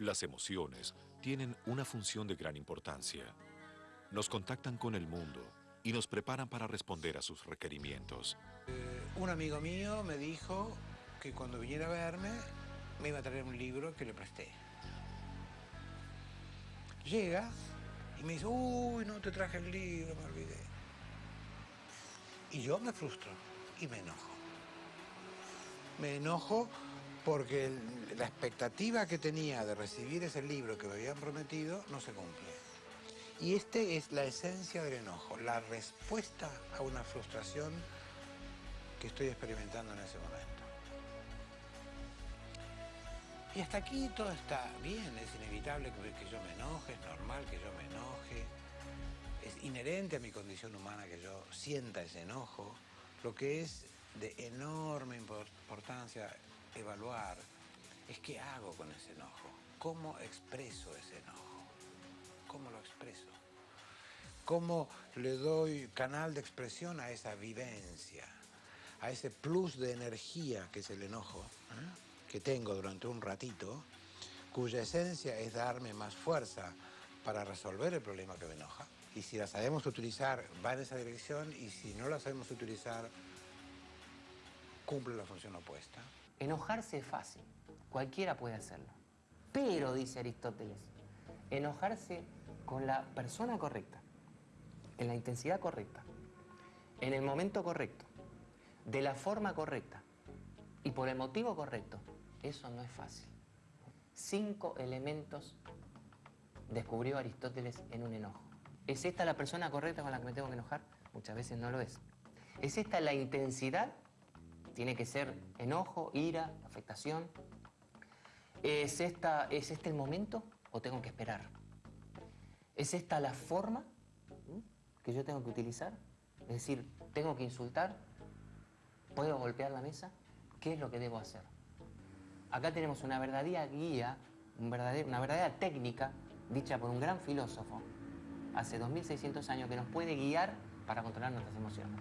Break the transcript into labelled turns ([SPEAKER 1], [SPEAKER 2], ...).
[SPEAKER 1] Las emociones tienen una función de gran importancia. Nos contactan con el mundo y nos preparan para responder a sus requerimientos.
[SPEAKER 2] Un amigo mío me dijo que cuando viniera a verme me iba a traer un libro que le presté. Llega y me dice, uy, no te traje el libro, me olvidé. Y yo me frustro y me enojo. Me enojo porque la expectativa que tenía de recibir ese libro que me habían prometido no se cumple. Y este es la esencia del enojo, la respuesta a una frustración que estoy experimentando en ese momento. Y hasta aquí todo está bien, es inevitable que, yo me enoje, es normal que yo me enoje, es inherente a mi condición humana que yo sienta ese enojo. Lo que es de enorme impor- importancia evaluar es qué hago con ese enojo, cómo expreso ese enojo, cómo lo expreso, cómo le doy canal de expresión a esa vivencia, a ese plus de energía que es el enojo, ¿eh? que tengo durante un ratito, cuya esencia es darme más fuerza para resolver el problema que me enoja. Y si la sabemos utilizar, va en esa dirección, y si no la sabemos utilizar, cumple la función opuesta.
[SPEAKER 3] Enojarse es fácil, cualquiera puede hacerlo. Pero, dice Aristóteles, enojarse con la persona correcta, en la intensidad correcta, en el momento correcto, de la forma correcta y por el motivo correcto, eso no es fácil. Cinco elementos descubrió Aristóteles en un enojo. ¿Es esta la persona correcta con la que me tengo que enojar? Muchas veces no lo es. ¿Es esta la intensidad? Tiene que ser enojo, ira, afectación. ¿Es, esta, ¿Es este el momento o tengo que esperar? ¿Es esta la forma que yo tengo que utilizar? Es decir, ¿tengo que insultar? ¿Puedo golpear la mesa? ¿Qué es lo que debo hacer? Acá tenemos una verdadera guía, una verdadera técnica dicha por un gran filósofo hace 2600 años que nos puede guiar para controlar nuestras emociones.